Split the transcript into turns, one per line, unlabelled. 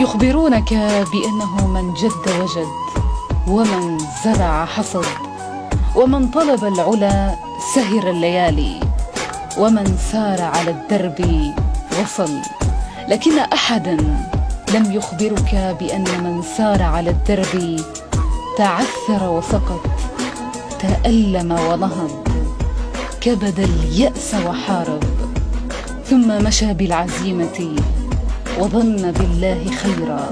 يخبرونك بأنه من جد وجد ومن زرع حصد ومن طلب العلا سهر الليالي ومن سار على الدرب وصل. لكن أحدا لم يخبرك بأن من سار على الدرب تعثر وسقط تألم ونهض كبد اليأس وحارب ثم مشى بالعزيمة وظن بالله خيرا.